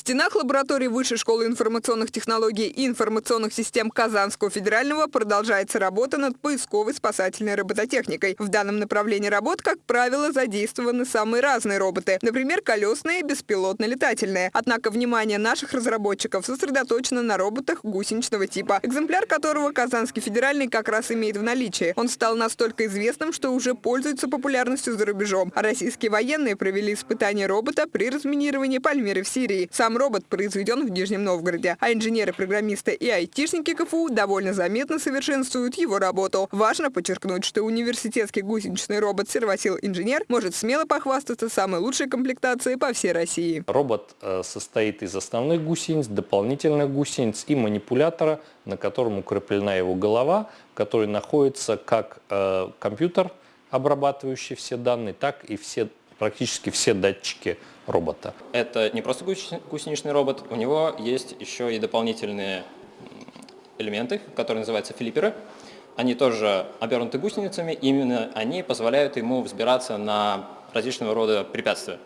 стенах лаборатории Высшей школы информационных технологий и информационных систем Казанского федерального продолжается работа над поисковой спасательной робототехникой. В данном направлении работ, как правило, задействованы самые разные роботы. Например, колесные, беспилотно-летательные. Однако внимание наших разработчиков сосредоточено на роботах гусеничного типа, экземпляр которого Казанский федеральный как раз имеет в наличии. Он стал настолько известным, что уже пользуется популярностью за рубежом. Российские военные провели испытания робота при разминировании Пальмиры в Сирии. Сам робот произведен в Нижнем Новгороде, а инженеры-программисты и айтишники КФУ довольно заметно совершенствуют его работу. Важно подчеркнуть, что университетский гусеничный робот «Сервосил Инженер» может смело похвастаться самой лучшей комплектацией по всей России. Робот э, состоит из основных гусениц, дополнительных гусениц и манипулятора, на котором укреплена его голова, в которой находится как э, компьютер, обрабатывающий все данные, так и все, практически все датчики робота. Это не просто гусеничный робот, у него есть еще и дополнительные элементы, которые называются флипперы. Они тоже обернуты гусеницами, именно они позволяют ему взбираться на различного рода препятствия.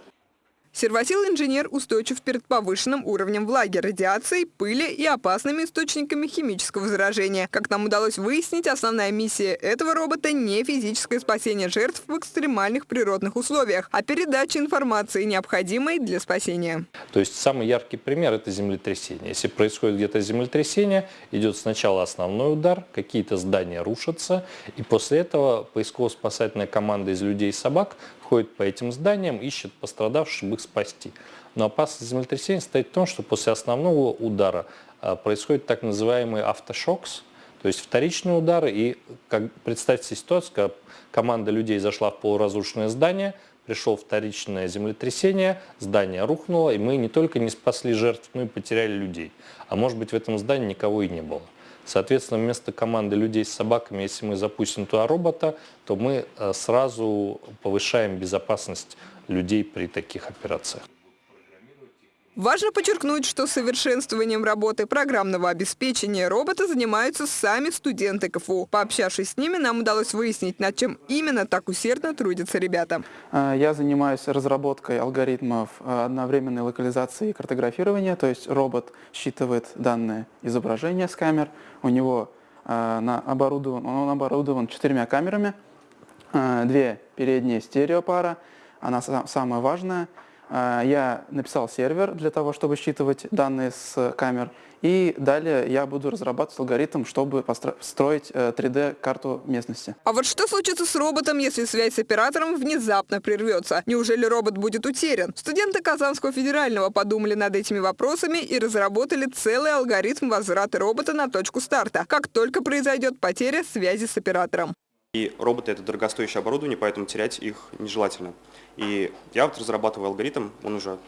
Сервосил-инженер устойчив перед повышенным уровнем влаги, радиацией, пыли и опасными источниками химического заражения. Как нам удалось выяснить, основная миссия этого робота не физическое спасение жертв в экстремальных природных условиях, а передача информации, необходимой для спасения. То есть самый яркий пример – это землетрясение. Если происходит где-то землетрясение, идет сначала основной удар, какие-то здания рушатся, и после этого поисково-спасательная команда из людей и собак ходит по этим зданиям, ищет пострадавших, спасти. Но опасность землетрясения состоит в том, что после основного удара а, происходит так называемый автошокс, то есть вторичные удары. И как, представьте ситуацию, когда команда людей зашла в полуразрушенное здание, пришел вторичное землетрясение, здание рухнуло, и мы не только не спасли жертв, но и потеряли людей. А может быть в этом здании никого и не было. Соответственно, вместо команды людей с собаками, если мы запустим туда робота, то мы э, сразу повышаем безопасность людей при таких операциях. Важно подчеркнуть, что совершенствованием работы программного обеспечения робота занимаются сами студенты КФУ. Пообщавшись с ними, нам удалось выяснить, над чем именно так усердно трудятся ребята. А, я занимаюсь разработкой алгоритмов а, одновременной локализации и картографирования, то есть робот считывает данные изображения с камер, у него а, оборудован, он оборудован четырьмя камерами, две передние стереопара, она самая важная – я написал сервер для того, чтобы считывать данные с камер, и далее я буду разрабатывать алгоритм, чтобы построить 3D-карту э, местности. А вот что случится с роботом, если связь с оператором внезапно прервется? Неужели робот будет утерян? Студенты Казанского федерального подумали над этими вопросами и разработали целый алгоритм возврата робота на точку старта, как только произойдет потеря связи с оператором. И роботы – это дорогостоящее оборудование, поэтому терять их нежелательно. И я вот разрабатываю алгоритм, он уже,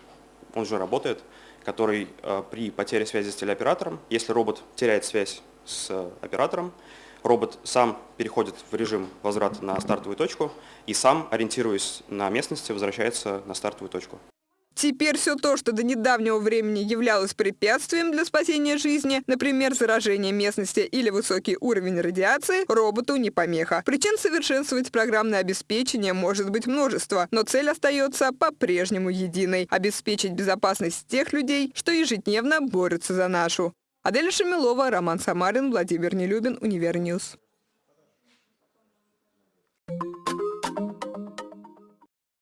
он уже работает, который э, при потере связи с телеоператором, если робот теряет связь с э, оператором, робот сам переходит в режим возврата на стартовую точку и сам, ориентируясь на местности, возвращается на стартовую точку. Теперь все то, что до недавнего времени являлось препятствием для спасения жизни, например, заражение местности или высокий уровень радиации, роботу не помеха. Причин совершенствовать программное обеспечение может быть множество, но цель остается по-прежнему единой – обеспечить безопасность тех людей, что ежедневно борются за нашу. Адель Шамилова, Роман Самарин, Владимир Нелюбин, Univer News.